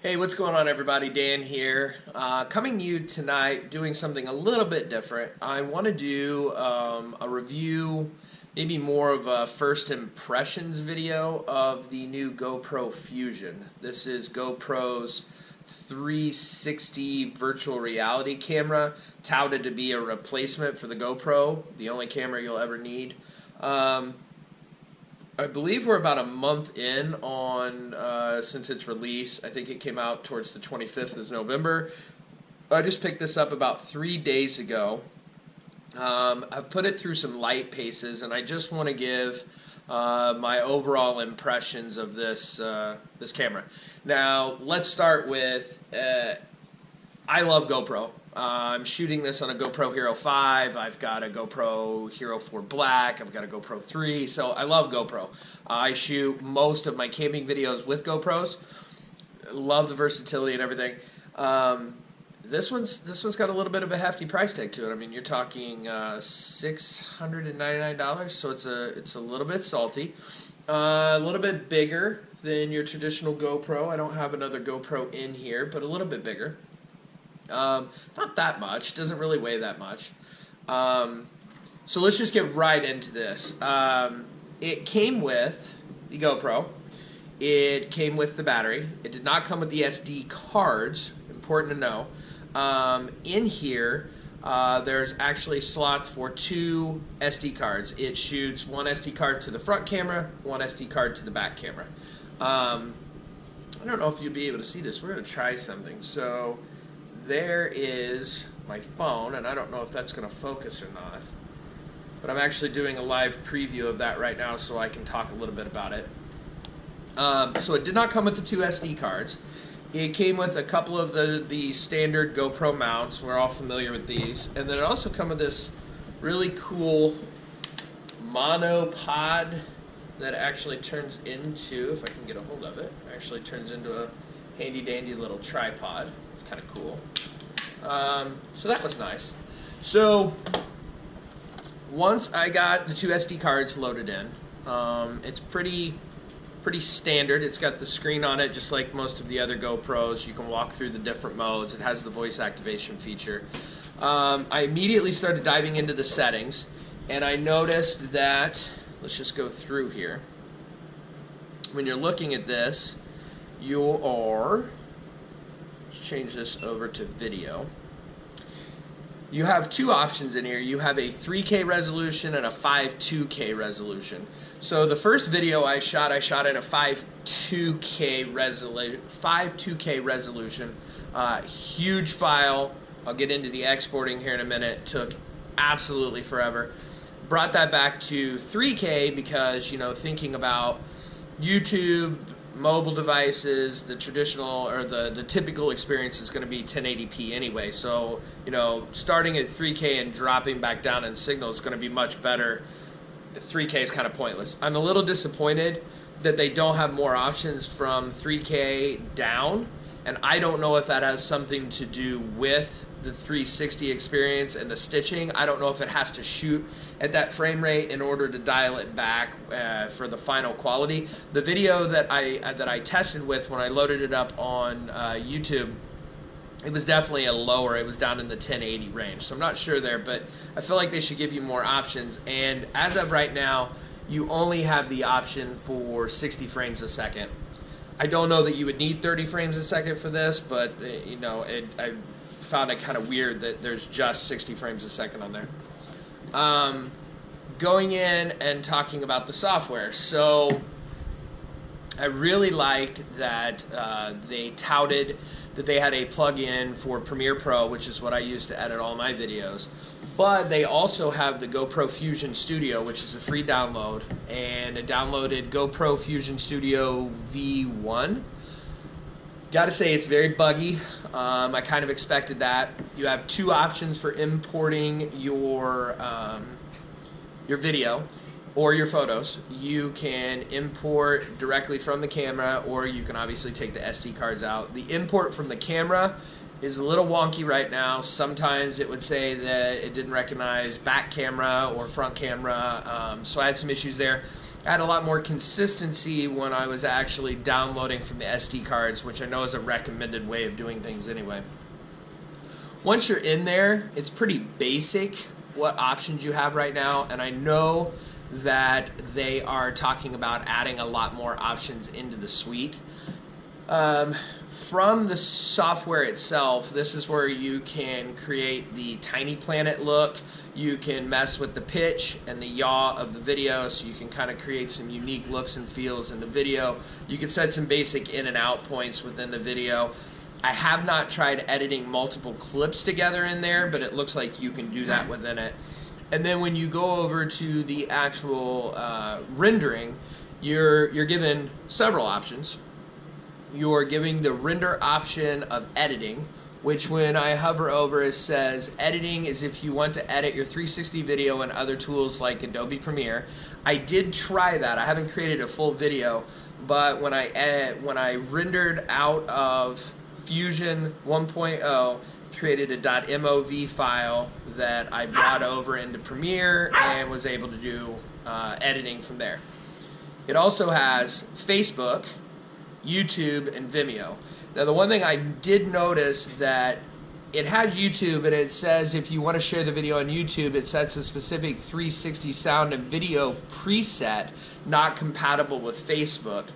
Hey, what's going on, everybody? Dan here. Uh, coming to you tonight doing something a little bit different. I want to do um, a review, maybe more of a first impressions video of the new GoPro Fusion. This is GoPro's 360 virtual reality camera, touted to be a replacement for the GoPro, the only camera you'll ever need. Um, I believe we're about a month in on uh, since its release. I think it came out towards the 25th of November. I just picked this up about three days ago. Um, I've put it through some light paces, and I just want to give uh, my overall impressions of this uh, this camera. Now, let's start with uh, I love GoPro. Uh, I'm shooting this on a GoPro Hero 5. I've got a GoPro Hero 4 Black. I've got a GoPro 3. So I love GoPro. Uh, I shoot most of my camping videos with GoPros. Love the versatility and everything. Um, this one's this one's got a little bit of a hefty price tag to it. I mean, you're talking uh, six hundred and ninety nine dollars, so it's a it's a little bit salty, uh, a little bit bigger than your traditional GoPro. I don't have another GoPro in here, but a little bit bigger. Um, not that much. Doesn't really weigh that much. Um, so let's just get right into this. Um, it came with the GoPro. It came with the battery. It did not come with the SD cards. Important to know. Um, in here, uh, there's actually slots for two SD cards. It shoots one SD card to the front camera, one SD card to the back camera. Um, I don't know if you'll be able to see this. We're going to try something. So there is my phone, and I don't know if that's going to focus or not. But I'm actually doing a live preview of that right now so I can talk a little bit about it. Um, so it did not come with the two SD cards. It came with a couple of the, the standard GoPro mounts. We're all familiar with these. And then it also come with this really cool monopod that actually turns into, if I can get a hold of it, actually turns into a handy dandy little tripod. It's kind of cool. Um, so that was nice. So once I got the two SD cards loaded in, um, it's pretty pretty standard. It's got the screen on it just like most of the other GoPros. You can walk through the different modes. It has the voice activation feature. Um, I immediately started diving into the settings and I noticed that, let's just go through here. When you're looking at this, you are, let's change this over to video you have two options in here. You have a 3K resolution and a 5.2K resolution. So the first video I shot, I shot at a 5.2K resolution. 5.2K resolution. Uh, huge file. I'll get into the exporting here in a minute. Took absolutely forever. Brought that back to 3K because you know thinking about YouTube mobile devices, the traditional or the, the typical experience is going to be 1080p anyway. So, you know, starting at 3K and dropping back down in signal is going to be much better. 3K is kind of pointless. I'm a little disappointed that they don't have more options from 3K down, and I don't know if that has something to do with the 360 experience and the stitching. I don't know if it has to shoot at that frame rate in order to dial it back uh, for the final quality. The video that I uh, that I tested with when I loaded it up on uh, YouTube, it was definitely a lower. It was down in the 1080 range. So I'm not sure there, but I feel like they should give you more options. And as of right now, you only have the option for 60 frames a second. I don't know that you would need 30 frames a second for this, but uh, you know, it, I found it kind of weird that there's just 60 frames a second on there. Um, going in and talking about the software. So I really liked that uh, they touted that they had a plug-in for Premiere Pro, which is what I use to edit all my videos. But they also have the GoPro Fusion Studio, which is a free download, and I downloaded GoPro Fusion Studio V1 Got to say, it's very buggy. Um, I kind of expected that. You have two options for importing your um, your video or your photos. You can import directly from the camera, or you can obviously take the SD cards out. The import from the camera is a little wonky right now. Sometimes it would say that it didn't recognize back camera or front camera, um, so I had some issues there. I had a lot more consistency when I was actually downloading from the SD cards, which I know is a recommended way of doing things anyway. Once you're in there, it's pretty basic what options you have right now, and I know that they are talking about adding a lot more options into the suite. Um, from the software itself, this is where you can create the tiny planet look. You can mess with the pitch and the yaw of the video so you can kind of create some unique looks and feels in the video. You can set some basic in and out points within the video. I have not tried editing multiple clips together in there, but it looks like you can do that within it. And then when you go over to the actual uh, rendering, you're, you're given several options you're giving the render option of editing, which when I hover over it says editing is if you want to edit your 360 video and other tools like Adobe Premiere. I did try that. I haven't created a full video, but when I ed- when I rendered out of Fusion 1.0, created a .mov file that I brought over into Premiere and was able to do uh, editing from there. It also has Facebook, YouTube, and Vimeo. Now, the one thing I did notice that it has YouTube and it says if you want to share the video on YouTube, it sets a specific 360 sound and video preset not compatible with Facebook.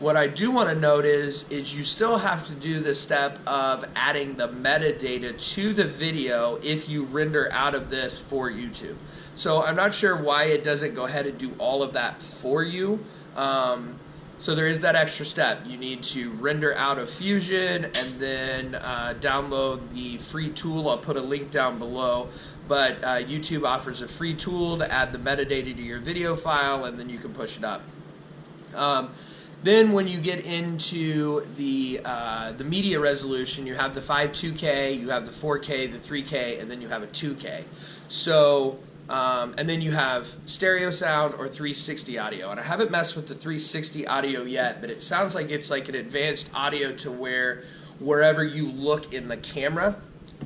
What I do want to note is, is you still have to do the step of adding the metadata to the video if you render out of this for YouTube. So I'm not sure why it doesn't go ahead and do all of that for you. Um, so there is that extra step. You need to render out of Fusion and then uh, download the free tool. I'll put a link down below. But uh, YouTube offers a free tool to add the metadata to your video file and then you can push it up. Um, then when you get into the uh, the media resolution, you have the 5.2K, you have the 4K, the 3K, and then you have a 2K. So um, and then you have stereo sound or 360 audio. And I haven't messed with the 360 audio yet, but it sounds like it's like an advanced audio to where wherever you look in the camera,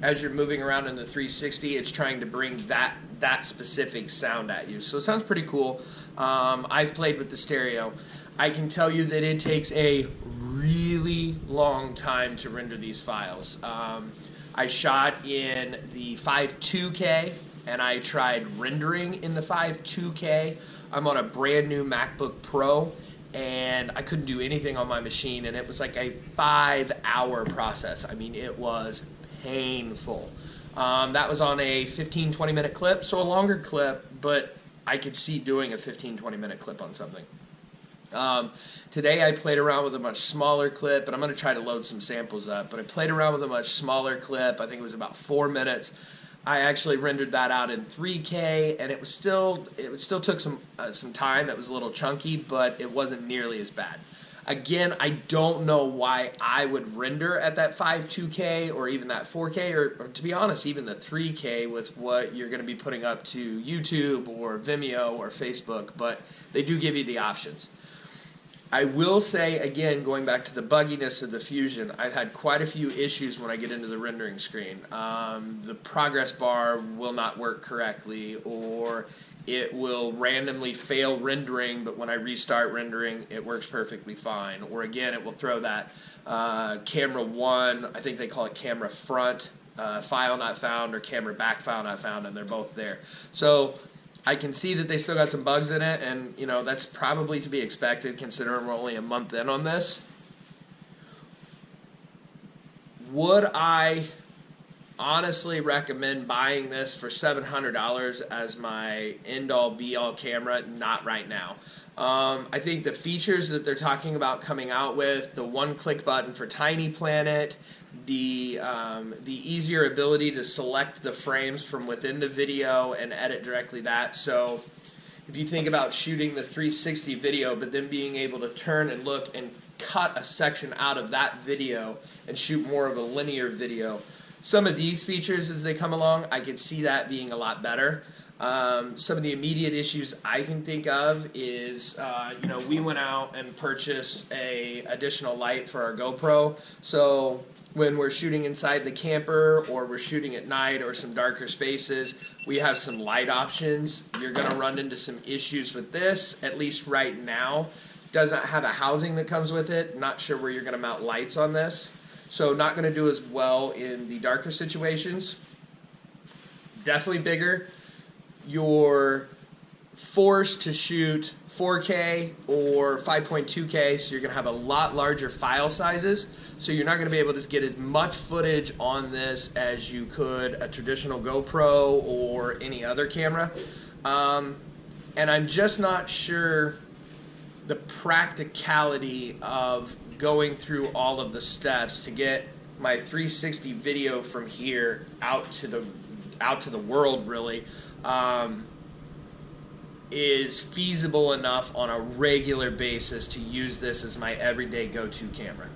as you're moving around in the 360, it's trying to bring that that specific sound at you. So it sounds pretty cool. Um, I've played with the stereo. I can tell you that it takes a really long time to render these files. Um, I shot in the 5.2K and I tried rendering in the 5.2K. I'm on a brand new MacBook Pro and I couldn't do anything on my machine and it was like a five hour process. I mean, it was painful. Um, that was on a 15, 20 minute clip, so a longer clip, but I could see doing a 15, 20 minute clip on something. Um, today I played around with a much smaller clip, and I'm going to try to load some samples up, but I played around with a much smaller clip. I think it was about four minutes. I actually rendered that out in 3K, and it was still it still took some uh, some time. It was a little chunky, but it wasn't nearly as bad. Again, I don't know why I would render at that 5.2K or even that 4K, or, or to be honest, even the 3K with what you're going to be putting up to YouTube or Vimeo or Facebook. But they do give you the options. I will say again, going back to the bugginess of the Fusion, I've had quite a few issues when I get into the rendering screen. Um, the progress bar will not work correctly, or it will randomly fail rendering, but when I restart rendering, it works perfectly fine. Or again, it will throw that uh, camera one, I think they call it camera front, uh, file not found, or camera back file not found, and they're both there. So I can see that they still got some bugs in it, and you know that's probably to be expected considering we're only a month in on this. Would I honestly recommend buying this for $700 as my end-all be-all camera? Not right now. Um, I think the features that they're talking about coming out with, the one-click button for Tiny Planet, the um, the easier ability to select the frames from within the video and edit directly that. So if you think about shooting the 360 video, but then being able to turn and look and cut a section out of that video and shoot more of a linear video, some of these features as they come along, I could see that being a lot better. Um, some of the immediate issues I can think of is, uh, you know, we went out and purchased a additional light for our GoPro. So when we're shooting inside the camper or we're shooting at night or some darker spaces, we have some light options. You're going to run into some issues with this, at least right now. Does not have a housing that comes with it. Not sure where you're going to mount lights on this. So not going to do as well in the darker situations. Definitely bigger you're forced to shoot 4K or 5.2K, so you're going to have a lot larger file sizes. So you're not going to be able to get as much footage on this as you could a traditional GoPro or any other camera. Um, and I'm just not sure the practicality of going through all of the steps to get my 360 video from here out to the out to the world really um, is feasible enough on a regular basis to use this as my everyday go-to camera.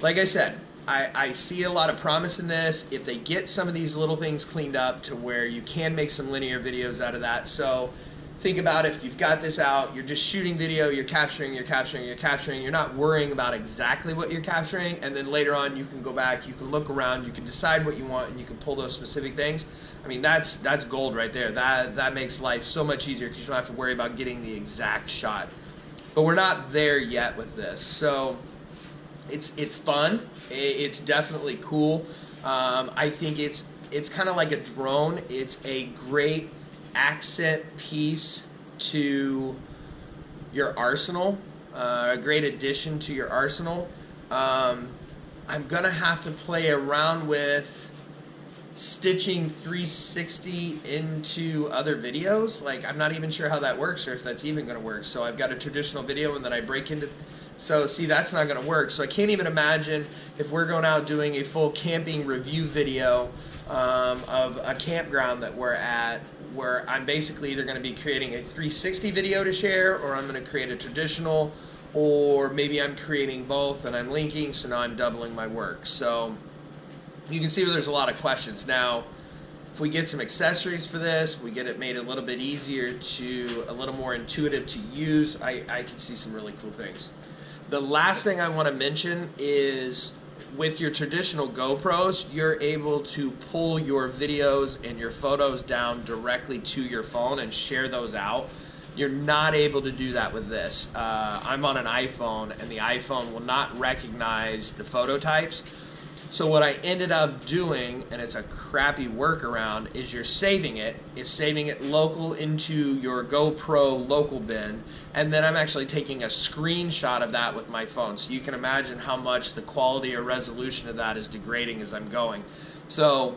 Like I said, I, I, see a lot of promise in this if they get some of these little things cleaned up to where you can make some linear videos out of that. So think about if you've got this out, you're just shooting video, you're capturing, you're capturing, you're capturing, you're not worrying about exactly what you're capturing, and then later on you can go back, you can look around, you can decide what you want, and you can pull those specific things. I mean, that's that's gold right there. That that makes life so much easier because you don't have to worry about getting the exact shot. But we're not there yet with this, so it's it's fun. It's definitely cool. Um, I think it's it's kind of like a drone. It's a great accent piece to your arsenal, uh, a great addition to your arsenal. Um, I'm gonna have to play around with stitching 360 into other videos. Like I'm not even sure how that works or if that's even gonna work. So I've got a traditional video and then I break into. So see, that's not gonna work. So I can't even imagine if we're going out doing a full camping review video um, of a campground that we're at where I'm basically either going to be creating a 360 video to share or I'm going to create a traditional or maybe I'm creating both and I'm linking so now I'm doubling my work. So you can see there's a lot of questions. Now, if we get some accessories for this, we get it made a little bit easier to, a little more intuitive to use, I, I can see some really cool things. The last thing I want to mention is with your traditional GoPros, you're able to pull your videos and your photos down directly to your phone and share those out. You're not able to do that with this. Uh, I'm on an iPhone, and the iPhone will not recognize the photo types. So what I ended up doing, and it's a crappy workaround, is you're saving it. It's saving it local into your GoPro local bin, and then I'm actually taking a screenshot of that with my phone. So you can imagine how much the quality or resolution of that is degrading as I'm going. So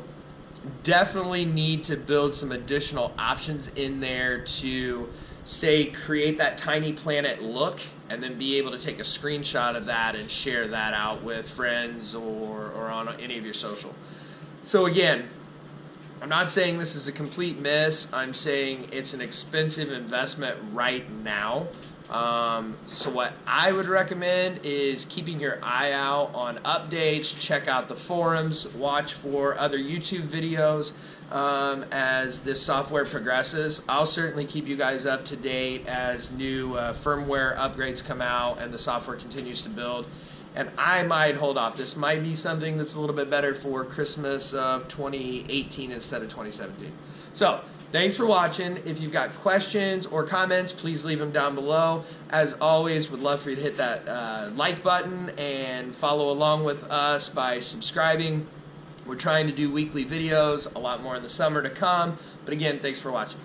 definitely need to build some additional options in there to say create that tiny planet look and then be able to take a screenshot of that and share that out with friends or, or on any of your social. So again, I'm not saying this is a complete miss. I'm saying it's an expensive investment right now. Um, so what I would recommend is keeping your eye out on updates, check out the forums, watch for other YouTube videos um, as this software progresses. I'll certainly keep you guys up to date as new uh, firmware upgrades come out and the software continues to build. And I might hold off. This might be something that's a little bit better for Christmas of 2018 instead of 2017. So Thanks for watching. If you've got questions or comments, please leave them down below. As always, would love for you to hit that uh, like button and follow along with us by subscribing. We're trying to do weekly videos, a lot more in the summer to come. But again, thanks for watching.